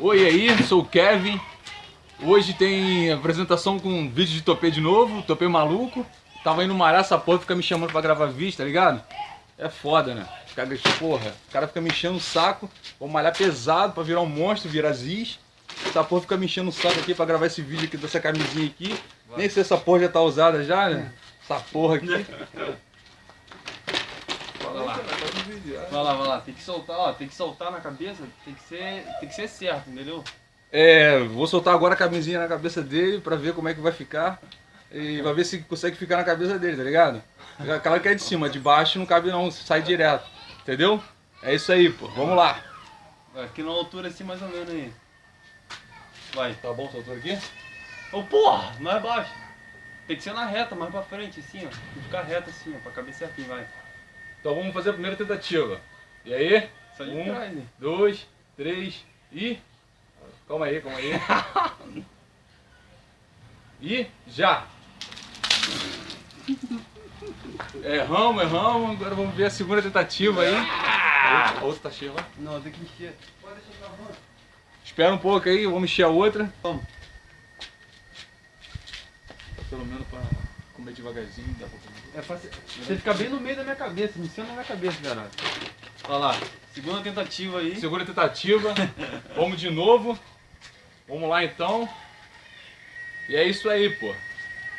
Oi aí, sou o Kevin. Hoje tem apresentação com vídeo de topê de novo, topê maluco. Tava indo malhar essa porra, fica me chamando pra gravar vídeo, tá ligado? É foda, né? Fica, porra, o cara fica me enchendo o saco. Vou malhar pesado pra virar um monstro, virar ziz. Essa porra fica me enchendo o saco aqui pra gravar esse vídeo aqui dessa camisinha aqui. Vai. Nem sei se essa porra já tá usada já, né? Essa porra aqui. Vai lá. Vai lá, vai lá. Tem que soltar, ó, tem que soltar na cabeça, tem que ser, tem que ser certo, entendeu? É, vou soltar agora a camisinha na cabeça dele pra ver como é que vai ficar. E vai ver se consegue ficar na cabeça dele, tá ligado? Aquela que é de cima, de baixo não cabe não, sai direto. Entendeu? É isso aí, pô. Vamos lá. Aqui na altura assim mais ou menos aí. Vai. Tá bom essa altura aqui? Ô, oh, porra, mais baixo. Tem que ser na reta, mais pra frente, assim, ó. Tem que ficar reto assim, ó, pra caber certinho, vai. Então vamos fazer a primeira tentativa. E aí? Só de um, trás, né? dois, três e... Calma aí, calma aí. e já! Erramos, erramos. Agora vamos ver a segunda tentativa aí. A outra tá cheia lá? Não, tem que encher. Pode deixar pra Espera um pouco aí, vamos encher a outra. Vamos. Pelo menos pra comer devagarzinho, dá pra comer. É fácil. Você fica bem no meio da minha cabeça, em cima da minha cabeça, caralho. Olha lá, segunda tentativa aí. Segunda tentativa. vamos de novo. Vamos lá então. E é isso aí, pô.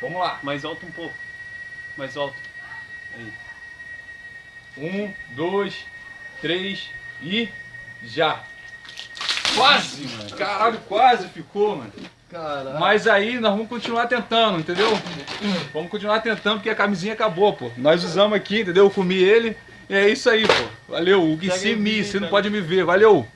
Vamos lá. Mais alto um pouco. Mais alto. Aí. Um, dois, três e já. Quase, mano. Caralho, quase ficou, mano. Caralho. Mas aí nós vamos continuar tentando, entendeu? Vamos continuar tentando porque a camisinha acabou, pô. Nós usamos aqui, entendeu? Eu comi ele. E é isso aí, pô. Valeu. O que se me, você não pode me ver. Valeu.